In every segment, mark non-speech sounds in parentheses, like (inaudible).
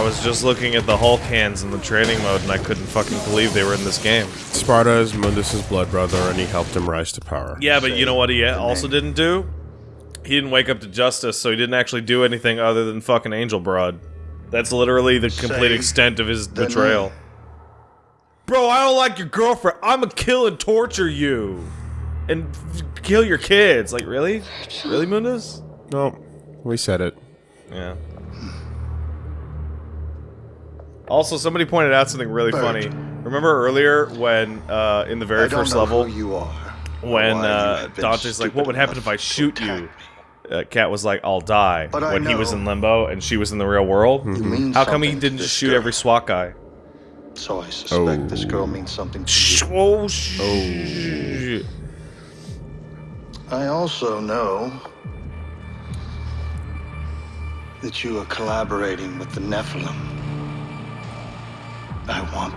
I was just looking at the Hulk hands in the training mode and I couldn't fucking believe they were in this game. Sparda is Mundus's blood brother, and he helped him rise to power. Yeah, but you know what he also didn't do? He didn't wake up to justice, so he didn't actually do anything other than fucking Angel Broad. That's literally the complete Say extent of his betrayal. Bro, I don't like your girlfriend. I'ma kill and torture you. And f- kill your kids. Like, really? Really, Mundus? No, we said it. Yeah. Also, somebody pointed out something really Bert. funny. Remember earlier when, uh, in the very first level, you are. when uh, Dante's like, "What would happen if I shoot you?" Uh, Kat was like, "I'll die." But when he was in limbo and she was in the real world. How come he didn't just shoot girl. every SWAT guy? So I suspect this Oh. girl means something to you. Oh, sh- I also know that you are collaborating with the Nephilim. I want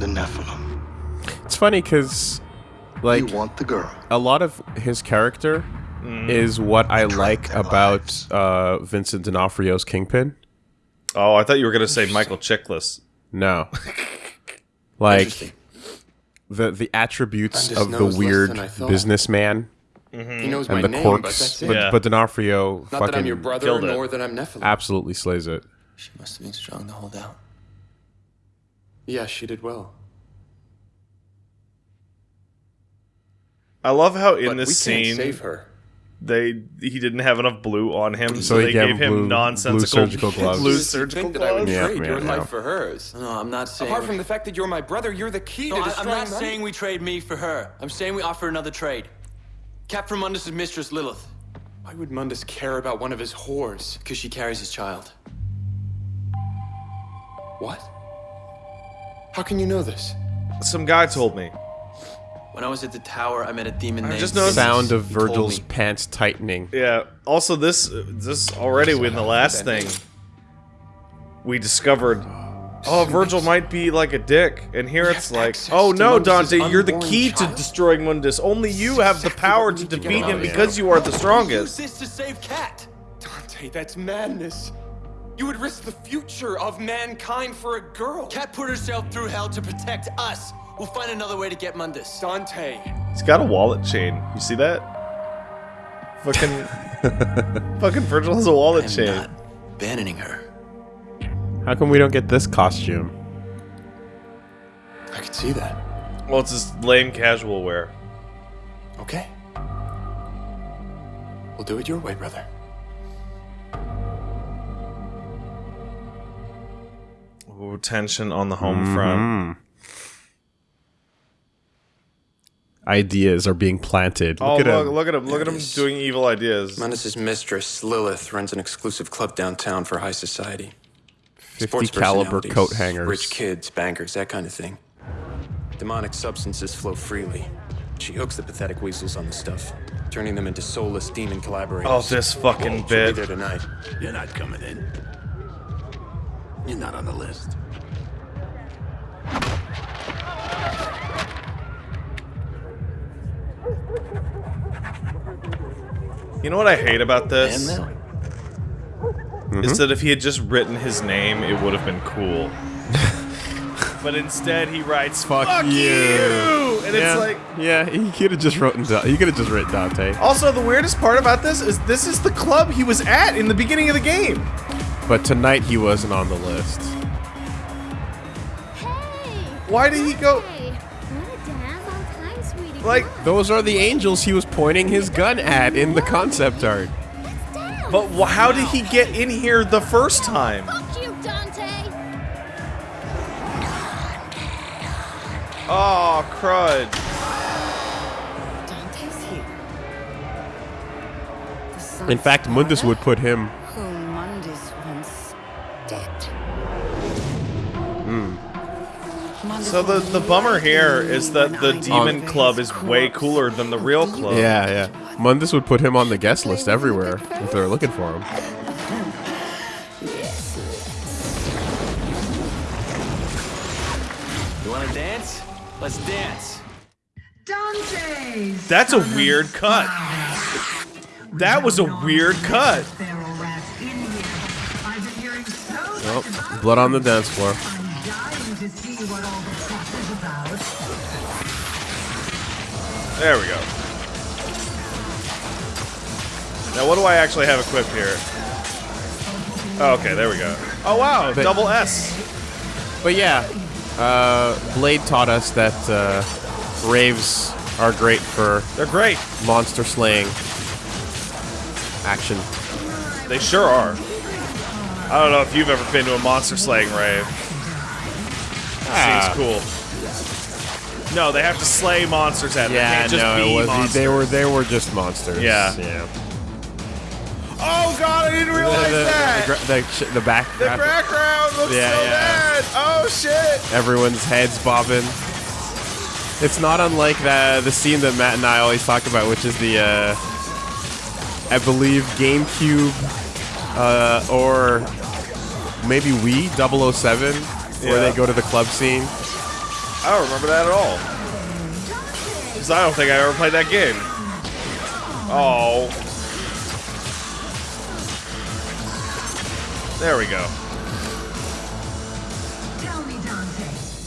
the Nephilim. It's funny because, like, you want the girl. a lot of his character Mm. is what I like about uh, Vincent D'Onofrio's Kingpin. Oh, I thought you were gonna say Michael Chiklis. No, (laughs) like the the attributes of the weird businessman. I thought. business-man He knows my and the name, but quirks, that's it. but, Yeah. but D'Onofrio Not that I'm fucking your brother, killed it. nor that I'm Nephilim. absolutely slays it. She must have been strong to hold out. Yeah, she did well. I love how in but this we scene can't save her. they he didn't have enough blue on him, so, So they gave gave him him blue- blue surgical (laughs) gloves. blue surgical think that I would gloves. Yeah, trade yeah, your yeah. life for hers? No, I'm not saying. Apart we- from the fact that you're my brother, you're the key No, to I, I'm not them. saying we trade me for her. I'm saying we offer another trade. Cap from Mundus' mistress Lilith, Why would Mundus care about one of his whores? because she carries his child. What? How can you know this? Some guy told me. When I was at the tower, I met a demon I named. just noticed- Sound of Virgil's pants tightening. Yeah. Also, this this already in the last thing we discovered. Oh, Virgil might be like a dick, and here it's like, oh no, Dante, you're the unborn key to destroying Mundus. Only you have the power to we to defeat him him out of because you are the Use strongest. this to save Kat. Dante, that's madness. You would risk the future of mankind for a girl. Kat put herself through hell to protect us. We'll find another way to get Mundus. Dante. He's got a wallet chain. You see that? Fucking, (laughs) fucking Virgil has a wallet I'm chain. not abandoning her. How come we don't get this costume? I could see that. Well, it's just lame casual wear. Okay. We'll do it your way, brother. Ooh, tension on the home front. Mm-hmm. Ideas are being planted. Oh, Look look, at him. look at him! Look at him doing evil ideas. Mundus's mistress, Lilith, runs an exclusive club downtown for high society. 50 caliber coat hangers. Rich kids, bankers, that kind of thing. Demonic substances flow freely. She hooks the pathetic weasels on the stuff, turning them into soulless demon collaborators. Oh, this fucking She'll be there tonight. You're not coming in. You're not on the list. You know what I hate about this? And then, Is mm-hmm. that if he had just written his name, it would have been cool. (laughs) but instead, he writes "fuck, Fuck you," you. and yeah, it's like. yeah, he could have just written. He could have just written Dante. Also, the weirdest part about this is this is the club he was at in the beginning of the game. But tonight he wasn't on the list. Hey! Why did he go- Hey, wanna dance time, sweetie? Like, Those are the angels he was pointing his gun at in the concept art. on, let's dance. but how did he get in here the first time? Fuck you, Dante! Oh, crud. Dante's here. In fact, Mundus would put him. Whom Mundus dead. Mundus So the the bummer here is that the demon died club is way cooler than the real club. Yeah, yeah. Mundus would put him on the guest list everywhere if they were looking for him. you want to dance? Let's dance. Dante's That's a weird cut. That was a weird cut. Feral rats in here. I've been hearing so Oh, blood on the dance floor. I'm dying to see what all the fuss is about. There we go. Now, what do I actually have equipped here? Oh, okay, there we go. Oh, wow, But- double S. But yeah, uh, Blade taught us that uh, raves are great for They're great. monster slaying action. They sure are. I don't know if you've ever been to a monster slaying rave. Ah. Seems cool. No, they have to slay monsters at it. They Yeah, no, was monsters. they were they were just monsters. Yeah. yeah. Oh god, I didn't realize the, the, that. the, the, the back. The background looks Yeah, so yeah. bad. Oh shit. everyone's heads bobbing. It's not unlike the the scene that Matt and I always talk about, which is the uh, I believe GameCube uh, or maybe Wii 007, where Yeah. they go to the club scene. I don't remember that at all. Because I don't think I ever played that game. Oh. There we go. Tell me, Dante,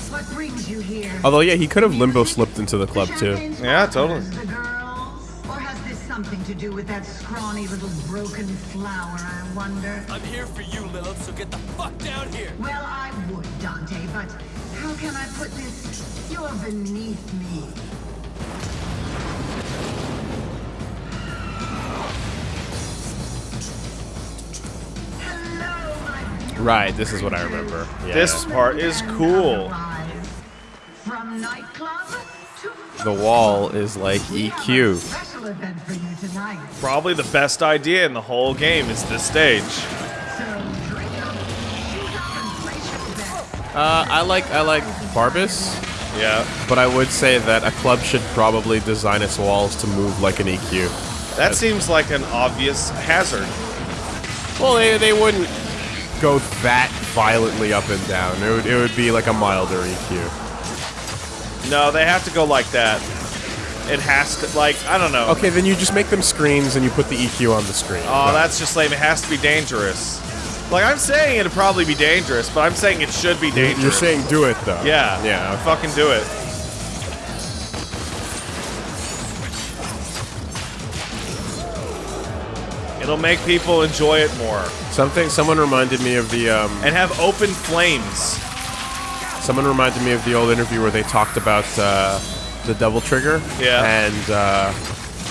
what brings you here? Although yeah, he could have limbo slipped into the club too. Yeah, totally. Something to do with that scrawny little broken flower, I wonder? I'm here for you, Lilith, so get the fuck down here. Well, I would, Dante, but how can I put this? You're beneath me. Hello, Right, this is what I remember. Yeah. This part is cool. From nightclub to the wall is like We have a EQ. Special event for you tonight. Probably the best idea in the whole game is this stage. So drink up, shoot up, and place your bets. Uh, I like I like Barbas, Yeah. but I would say that a club should probably design its walls to move like an EQ. That seems like an obvious hazard. Well, they, they wouldn't go that violently up and down. It would, it would be like a milder EQ. No, they have to go like that. It has to, like, I don't know. Okay, then you just make them screens and you put the EQ on the screen. Oh, that's just lame. It has to be dangerous. Like, I'm saying it'd probably be dangerous, but I'm saying it should be dangerous. You're saying do it though. Yeah. Yeah. Fucking do it. It'll make people enjoy it more. Something. Someone reminded me of the. Um, And have open flames. Someone reminded me of the old interview where they talked about uh, the double trigger. Yeah. And uh,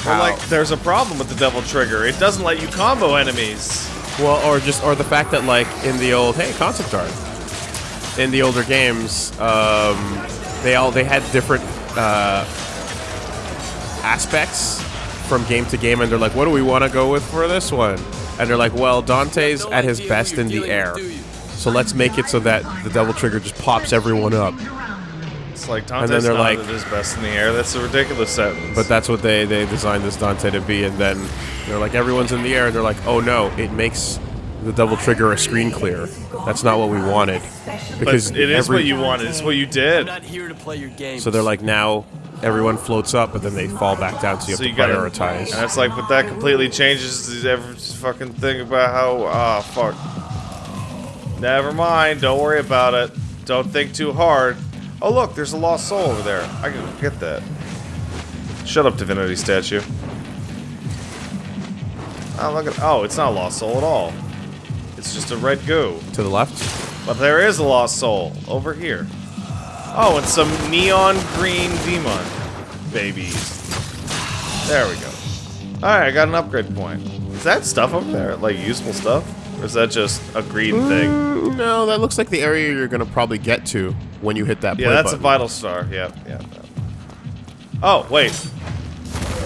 how, like, there's a problem with the double trigger. It doesn't let you combo enemies. well, or just or the fact that like in the old hey concept art in the older games, um, they all they had different uh, aspects from game to game, and they're like, what do we want to go with for this one? And they're like, well, Dante's No at his best in the air. With, do you? So let's make it so that the double trigger just pops everyone up. It's like then Dante's they're not like- at his best in the air. That's a ridiculous sentence. But that's what they, they designed this Dante to be, and then they're like, everyone's in the air, and they're like, oh no, it makes the double trigger a screen clear. That's not what we wanted. But Because it is every- what you wanted. It's what you did. I'm did. not here to play your game. So they're like, now everyone floats up, but then they fall back down, so you have So to you gotta prioritize. And it's like, but that completely changes the every fucking thing about how. Ah, fuck. Never mind. Don't worry about it. Don't think too hard. Oh, look, there's a lost soul over there. I can get that. Shut up, divinity statue. Oh, look at. Oh, it's not a lost soul at all. It's just a red goo. to the left? But there is a lost soul over here. Oh, and some neon green demon babies. There we go. Alright, I got an upgrade point. Is that stuff up there? Like useful stuff? Or is that just a green thing? Mm, No, that looks like the area you're gonna probably get to when you hit that Yeah, that's a vital star. Yeah, yeah. Oh, wait.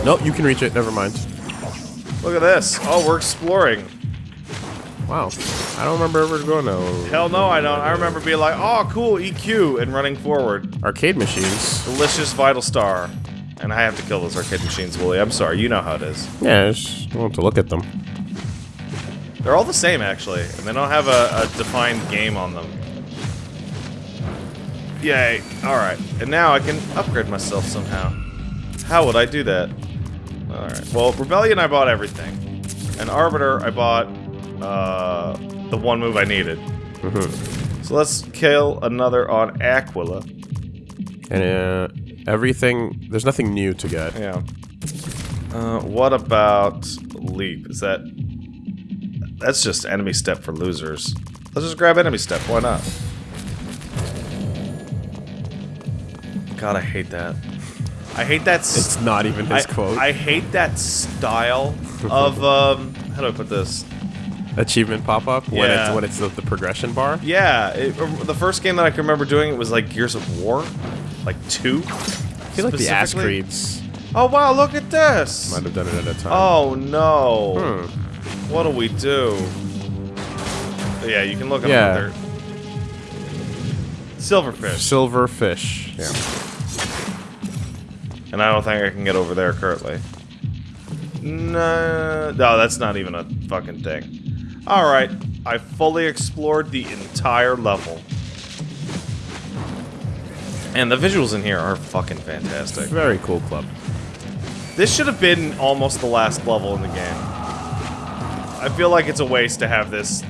Nope, you can reach it. Never mind. Look at this. Oh, we're exploring. Wow, I don't remember ever going to Hell no, I don't. I remember being like, oh, cool, EQ, and running forward. arcade machines. Delicious vital star. And I have to kill those arcade machines, Wooly. I'm sorry, you know how it is. Yeah, I just want to look at them. They're all the same, actually, and they don't have a, a defined game on them. Yay. Alright, and now I can upgrade myself somehow. How would I do that? Alright, well, Rebellion I bought everything. And Arbiter I bought, uh, the one move I needed. So let's kill another on Aquila. And uh, everything, there's nothing new to get. Yeah. Uh, what about leap? Is that... That's just enemy step for losers. Let's just grab enemy step. Why not? God, I hate that. I hate that... It's not even his I, quote. I hate that style of, (laughs) um... How do I put this? Achievement pop up when Yeah. it's when it's the, the progression bar. Yeah, it, uh, the first game that I can remember doing it was like Gears of War, like two. I feel like the ass creeds Oh wow, look at this! might have done it at a time. Oh no! Hmm. What do we do? Yeah, you can look at Yeah. them. Silverfish, Silverfish. Yeah. and I don't think I can get over there currently. No, no, that's not even a fucking thing. All right, I fully explored the entire level, and the visuals in here are fucking fantastic. Very cool club. This should have been almost the last level in the game. I feel like it's a waste to have this.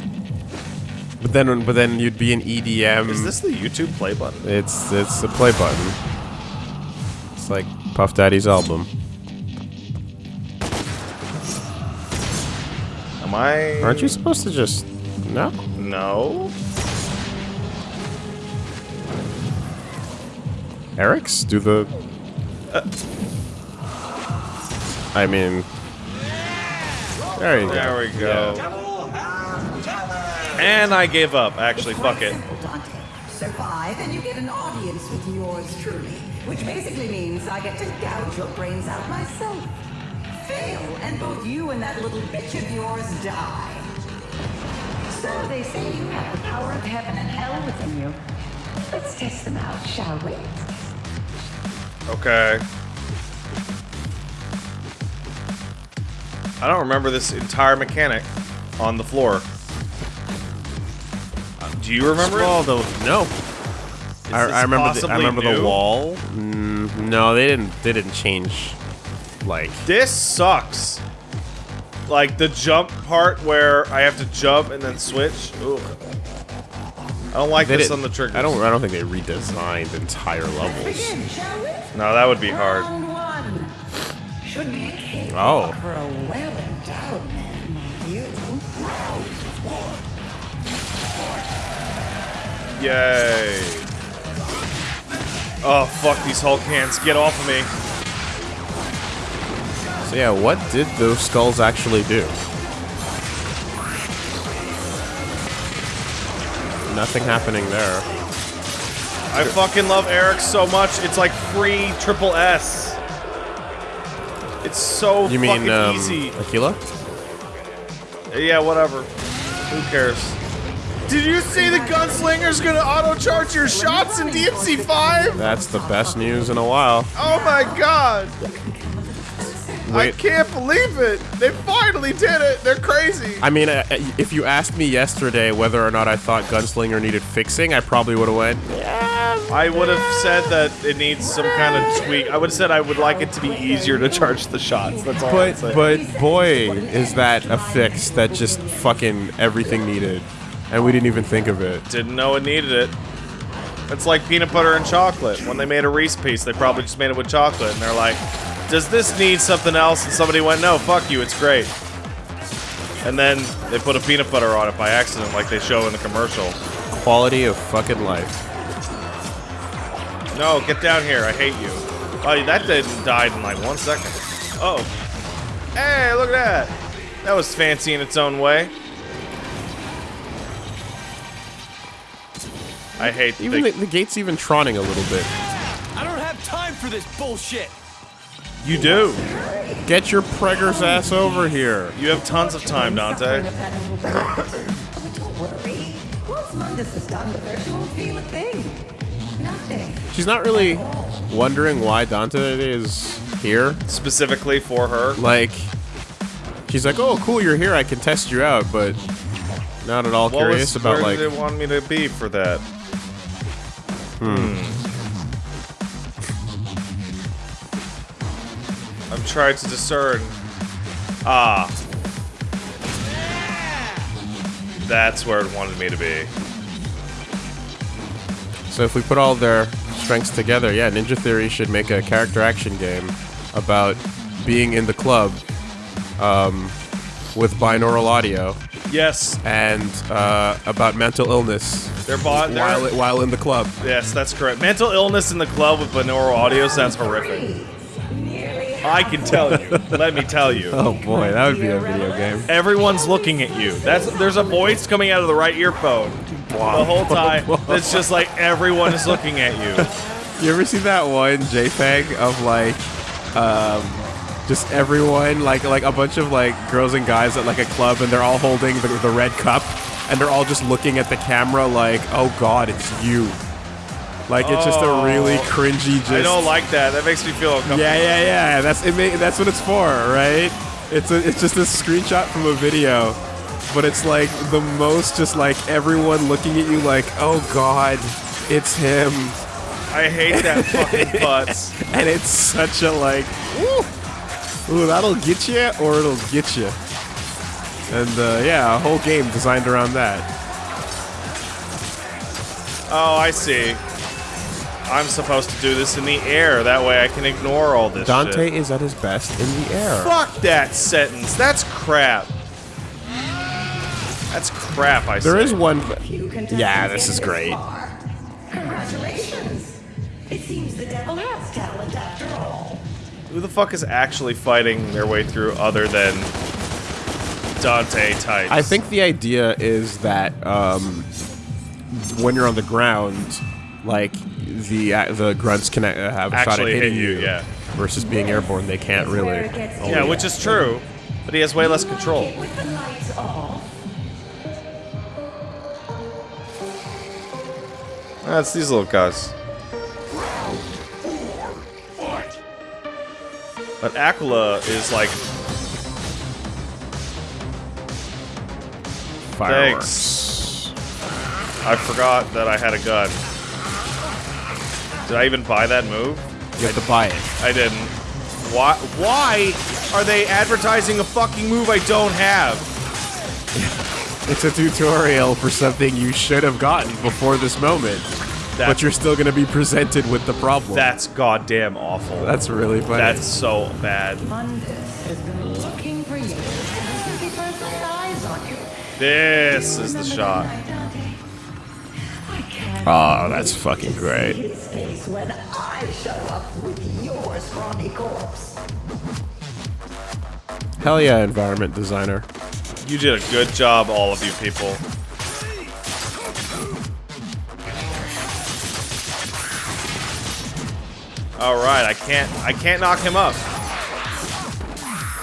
But then, but then you'd be an EDM. Is this the YouTube play button? It's it's a play button. It's like Puff Daddy's album. Am I? Aren't you supposed to just no? No. Eric's do the. Uh. I mean, there you There we go. And I gave up. Actually, fuck it. Simple, Dante. Survive and you get an audience with yours truly, which basically means I get to gouge your brains out myself. Fail, and both you and that little bitch of yours die. So they say you have the power of heaven and hell within you. Let's test them out, shall we? Okay. I don't remember this entire mechanic on the floor. Uh, Do you remember Well, it? the no. I, I remember. The, I possibly remember the wall. Mm, no, they didn't. They didn't change. Like This sucks. Like the jump part where I have to jump and then switch. Ugh. I don't like they this didn't- on the triggers. I don't. I don't think they redesigned entire levels. Begin. No, that would be hard. Round one. Should be a cake Oh. for a well-endowed man like you. Yay. Oh, fuck these Hulk hands. Get off of me. So yeah, what did those skulls actually do? Nothing happening there. I fucking love Eryx so much. It's like free triple S. It's so You fucking mean um, easy. Aquila? Yeah, whatever. Who cares? Did you see the gunslinger's gonna auto charge your shots in DMC 5? That's the best news in a while. Oh my god! I can't believe it! They finally did it! They're crazy! I mean, uh, if you asked me yesterday whether or not I thought Gunslinger needed fixing, I probably would have went, I would have said that it needs some kind of tweak. I would have said I would like it to be easier to charge the shots. That's all but but boy, is that a fix that just fucking everything needed, and we didn't even think of it. Didn't know it needed it. It's like peanut butter and chocolate. When they made a Reese piece, they probably just made it with chocolate, and they're like, "Does this need something else?" And somebody went, "No, fuck you, it's great." And then they put a peanut butter on it by accident, like they show in the commercial. Quality of fucking life. No, get down here. I hate you. Oh, that didn't died in like one second. Oh. Hey, look at that. That was fancy in its own way. I hate Even the, the, the gate's even troning a little bit. I don't have time for this bullshit. You do. Get your preggers ass over here. You have tons of time, Dante. Don't worry. Once Mundus is done with her, she won't feel a thing. She's not really wondering why Dante is here. Specifically for her. Like, she's like, "Oh, cool, you're here. I can test you out," but not at all What curious was, about where like. did they want me to be for that? Hmm. I'm trying to discern. Ah. That's where it wanted me to be. So if we put all their strengths together, yeah, Ninja Theory should make a character action game about being in the club um, with binaural audio Yes, and uh, about mental illness they're bought. while, They're, while in the club. yes, that's correct. Mental illness in the club with binaural audio sounds horrific. I can tell you. Let me tell you. (laughs) Oh boy, that would be a video game. Everyone's looking at you. That's there's a voice coming out of the right earphone the whole (laughs) time. It's just like everyone is looking at you. (laughs) You ever see that one JPEG of like, um, just everyone like like a bunch of like girls and guys at like a club and they're all holding the, the red cup and they're all just looking at the camera like, oh god, it's you. Like it's just a really Oh. cringy. Just I don't like that. That makes me feel uncomfortable. Yeah, yeah, yeah. That's it. Ma- that's what it's for, right? It's a, it's just a screenshot from a video, but it's like the most just like everyone looking at you like, oh god, it's him, I hate that fucking (laughs) butts. and it's such a like, ooh, ooh that'll get you or it'll get you, and uh, yeah, a whole game designed around that. Oh, I see. I'm supposed to do this in the air. That way I can ignore all this Dante shit. is at his best in the air. Fuck that sentence. That's crap. That's crap, I There say. is one. You contestants Yeah, this is great. Congratulations. It seems the devil has talent after all. Who the fuck is actually fighting their way through other than Dante types? I think the idea is that um, when you're on the ground, like the uh, the grunts can uh, have a shot at Actually hit hitting you, you, yeah. versus being airborne, they can't really. it gets Yeah, which is true. But he has way less control. That's these little guys. But Aquila is like, Fireworks. I forgot that I had a gun. Did I even buy that move? You have to buy it. I didn't. Why? Why are they advertising a fucking move I don't have? (laughs) It's a tutorial for something you should have gotten before this moment, That- but you're still going to be presented with the problem. That's goddamn awful. That's really funny. That's so bad. Mundus has been looking for you. Since he first laid eyes on you. This is the shot. Oh, that's fucking great. his face when I show up with your scrawny. Hell yeah, environment designer. You did a good job, all of you people. All right, I can't, I can't knock him up.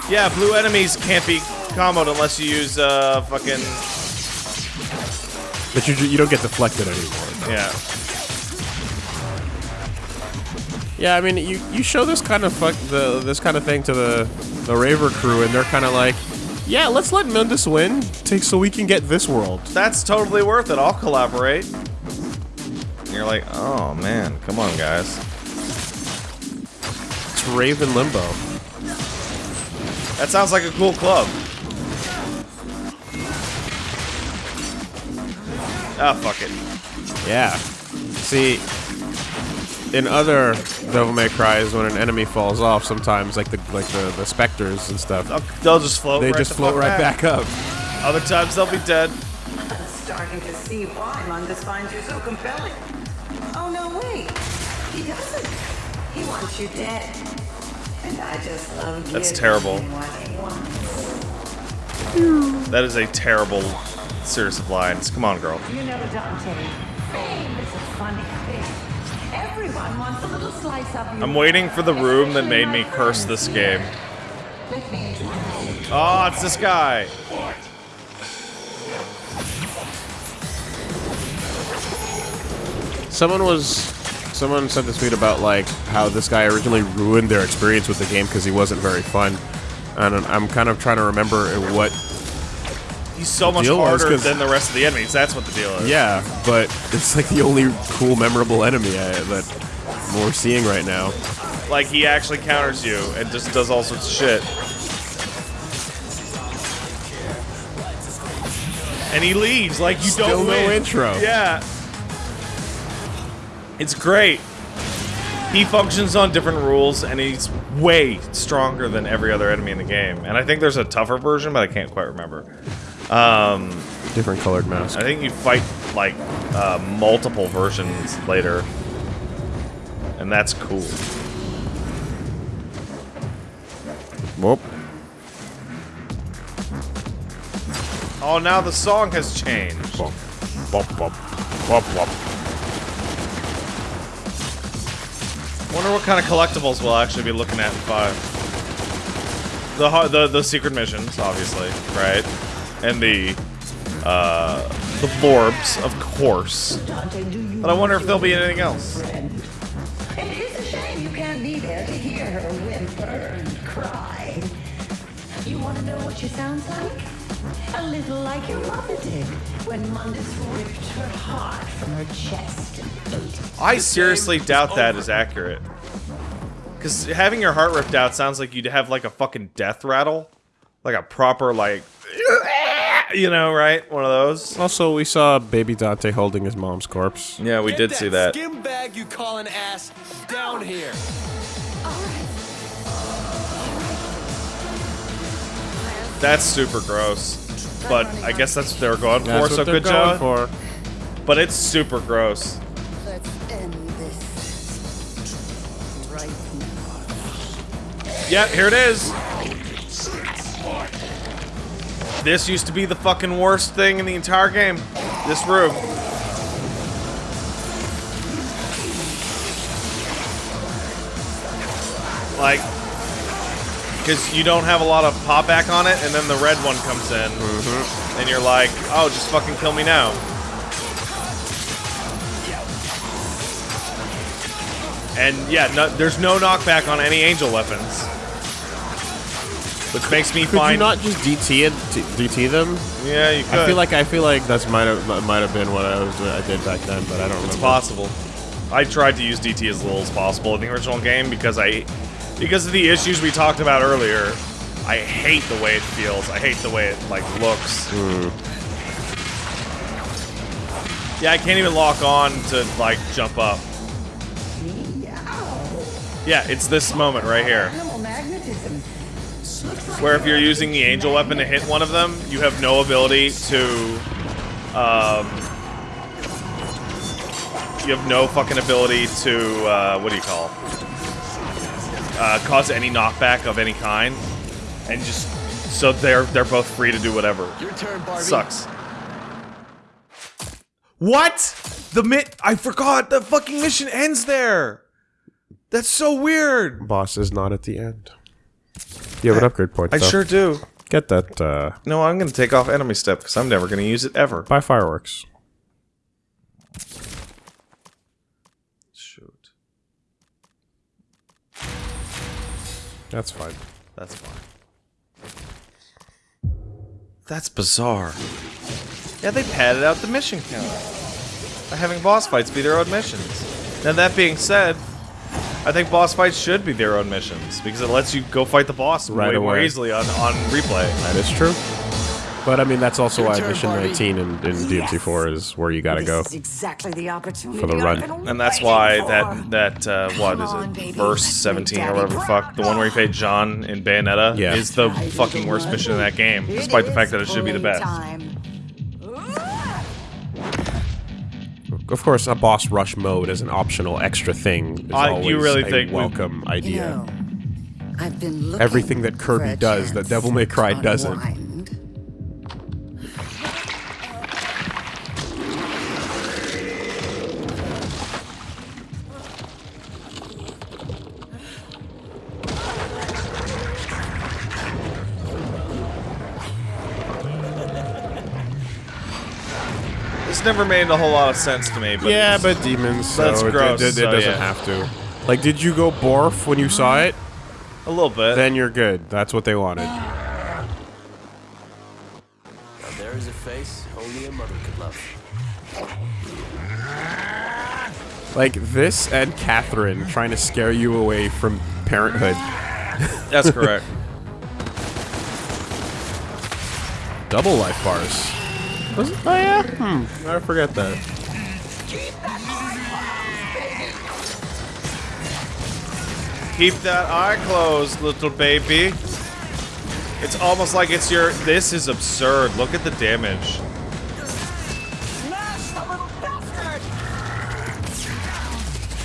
Yeah, blue enemies can't be comboed unless you use uh fucking But you you don't get deflected anymore. yeah. Yeah, I mean, you, you show this kind of fuck the this kind of thing to the the Raver crew, and they're kind of like, yeah, let's let Mundus win, take so we can get this world. That's totally worth it. I'll collaborate. And you're like, oh man, come on, guys. It's Raven Limbo. That sounds like a cool club. Ah, fuck it. Yeah. See, in other Devil May Cry is when an enemy falls off, sometimes like the like the, the specters and stuff, They'll, they'll just float. they right just the float fuck right back up. Other times they'll be dead. I'm starting to see why Mundus finds you so compelling. Oh, no, wait. He doesn't. He wants you dead. And I just love That's giving terrible. him what he wants. That is a terrible series of lines. Come on, girl. You know, Dante, fame is a funny thing. Everyone wants a little slice of you. I'm waiting for the room that made me curse this game. Let me introduce you. Oh, it's this guy. Someone was someone sent this tweet about like how this guy originally ruined their experience with the game because he wasn't very fun, and I'm- I'm kind of trying to remember what. He's so much harder than the rest of the enemies. That's what the deal is. Yeah, but it's like the only cool, memorable enemy I, that we're seeing right now. Like he actually counters you and just does all sorts of shit. And he leaves like you Still don't win. no intro. Yeah. It's great. He functions on different rules, and he's way stronger than every other enemy in the game. And I think there's a tougher version, but I can't quite remember. Um, Different colored mask. I think you fight like uh, multiple versions later, and that's cool. Whoop. Oh, now the song has changed. Bop, bop, bop, bop, bop. Wonder what kind of collectibles we'll actually be looking at in five. The the the secret missions, obviously, right? And the uh the Vorbs, of course. Dante, do you But I wonder if there'll be anything else. It is a shame you can't be there to hear her whimper and cry. You want to know what she sounds like? A little like your mother did when Mundus ripped her heart from her chest and ate it. I seriously doubt that is accurate. Cause having your heart ripped out sounds like you'd have like a fucking death rattle. Like a proper like you know, right? One of those. Also, we saw baby Dante holding his mom's corpse. Yeah, we did see that. Skim bag you call an ass down here. That's super gross. But I guess that's what they were going for, That's what so they're good going job. for. But it's super gross. Let's end this right now. Yeah, here it is. This used to be the fucking worst thing in the entire game. This room. Like, because you don't have a lot of pop back on it, and then the red one comes in, mm-hmm. and you're like, oh, just fucking kill me now. And yeah, no, there's no knockback on any angel weapons. Which makes me Could find you not just DT it, DT them? Yeah, you could. I feel like I feel like that's might have might have been what I was I did back then, but I don't remember. It's possible. I tried to use DT as little as possible in the original game because I, because of the issues we talked about earlier. I hate the way it feels. I hate the way it like looks. Hmm. Yeah, I can't even lock on to like jump up. Yeah, it's this moment right here. Animal magnetism. Where if you're using the angel weapon to hit one of them, you have no ability to, um, you have no fucking ability to, uh, what do you call, uh, cause any knockback of any kind, and just so they're they're both free to do whatever. Your turn, Barbie. Sucks. What? The mit? I forgot. The fucking mission ends there. That's so weird. Boss is not at the end. You have an upgrade point. I though. sure do. Get that. uh... No, I'm gonna take off enemy step because I'm never gonna use it ever. Buy fireworks. Shoot. That's fine. That's fine. That's bizarre. Yeah, they padded out the mission count by having boss fights be their own missions. Now that being said, I think boss fights should be their own missions because it lets you go fight the boss Right way more away. easily on, on replay. That is true. But I mean, that's also why turn, Mission Barbie. 19 in, in DMC4 is where you gotta go. Is exactly the opportunity For the run. And that's why for. that that uh, what Come is it? baby. Verse 17 or whatever the fuck, the one where you paid John in Bayonetta Yeah. is the fucking worst mission in that game, despite the fact that it should be the best. playtime. Of course, a boss rush mode as an optional extra thing is Uh, always you really a think we- welcome You idea. know, I've been looking Everything that Kirby does that Devil May Cry to doesn't. unwind. This never made a whole lot of sense to me, but yeah, it's- but demons, so That's it, gross, it, it, so doesn't yeah. have to. Like, did you go Borf when you saw it? a little bit. Then you're good. That's what they wanted. Now there is a face only a mother could love. Like this and Catherine trying to scare you away from parenthood. That's correct. (laughs) Double life bars. Was it? Oh yeah. Hmm. I forget that. Keep that eye closed, little baby. It's almost like it's your. This is absurd. Look at the damage.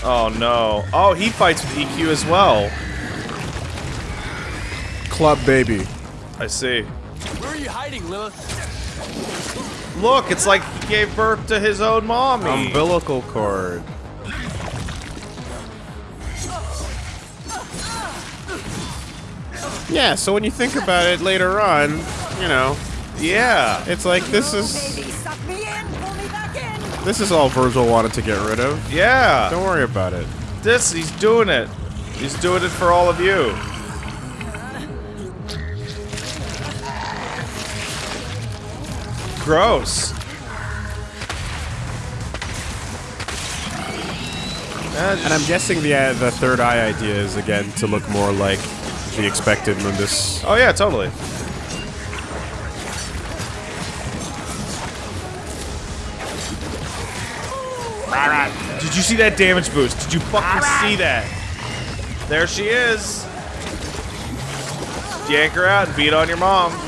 Oh no. Oh, he fights with EQ as well. Club baby. I see. Where are you hiding, Lilith? Look, it's like he gave birth to his own mommy. Umbilical cord. Yeah, so when you think about it later on, you know, yeah, it's like this is this is all Virgil wanted to get rid of. Yeah. Don't worry about it. This, he's doing it. He's doing it for all of you. Gross. And I'm guessing the uh, the third eye idea is again to look more like the expected Mundus. Oh yeah, totally. Did you see that damage boost? Did you fucking see that? There she is. Yank her out and beat on your mom.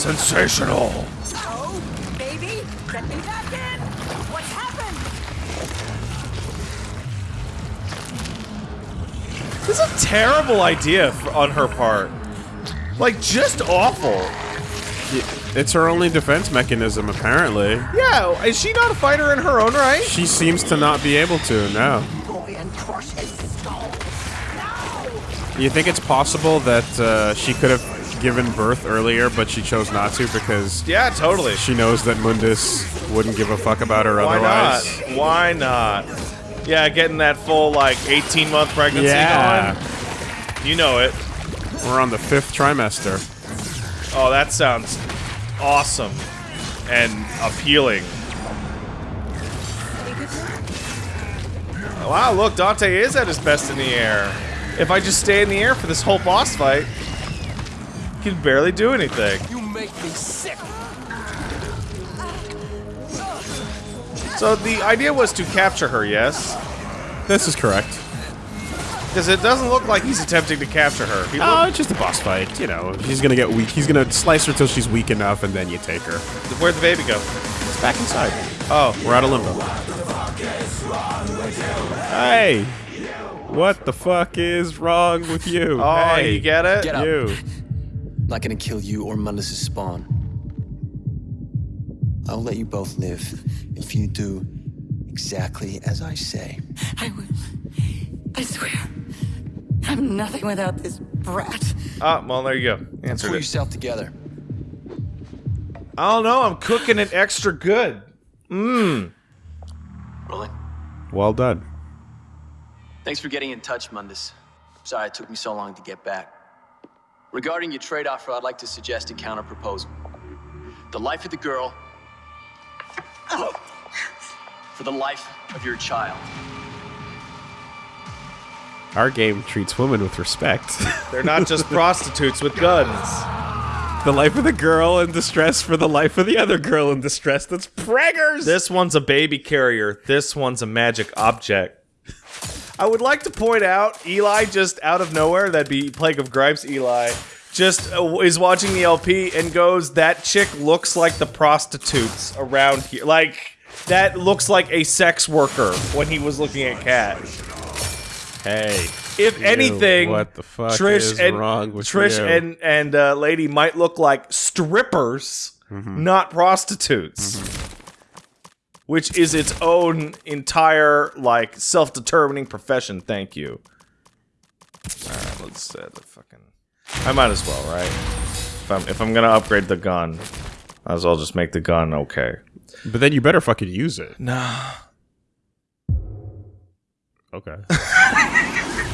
Sensational. Oh, baby, let me back in. What's happened? This is a terrible idea f- on her part. Like, just awful. It's her only defense mechanism, apparently. Yeah, is she not a fighter in her own right? She seems to not be able to, no. You think it's possible that uh, she could have given birth earlier, but she chose not to because Yeah, totally. she knows that Mundus wouldn't give a fuck about her Why otherwise? not? Why not? Yeah, getting that full, like, 18 month pregnancy Yeah. going. You know it. We're on the fifth trimester. Oh, that sounds awesome and appealing. Wow, look, Dante is at his best in the air. If I just stay in the air for this whole boss fight, can barely do anything. You make me sick. So the idea was to capture her, yes? This is correct. Because it doesn't look like he's attempting to capture her. He uh, Oh, it's just a boss fight. You know, he's gonna get weak. He's gonna slice her till she's weak enough, and then you take her. Where'd the baby go? It's back inside. Oh, We're out of limbo. Hey! What the fuck is wrong with you? oh, hey, you get it? Get up. you. (laughs) Not gonna kill you or Mundus' spawn. I'll let you both live if you do exactly as I say. I will. I swear. I'm nothing without this brat. Ah, well, there you go. Answered Pull it. yourself together. I don't know. I'm cooking it extra good. Mmm. Rolling. Well done. Thanks for getting in touch, Mundus. Sorry it took me so long to get back. Regarding your trade offer, I'd like to suggest a counter proposal. The life of the girl for the life of your child. Our game treats women with respect. (laughs) They're not just prostitutes with guns. the life of the girl in distress for the life of the other girl in distress. That's preggers. This one's a baby carrier. This one's a magic object. I would like to point out, Eli just out of nowhere, that'd be Plague of Gripes Eli, just uh, is watching the LP and goes, that chick looks like the prostitutes around here. Like, that looks like a sex worker when he was looking at Kat. hey. If you, anything, what the fuck Trish is and Trish you? and and uh, Lady might look like strippers, Mm-hmm. not prostitutes. Which is its own entire like self-determining profession. Thank you. All right, let's uh, the fucking. I might as well, right? If I'm if I'm gonna upgrade the gun, might as well just make the gun okay. But then you better fucking use it. Nah. Okay. (laughs)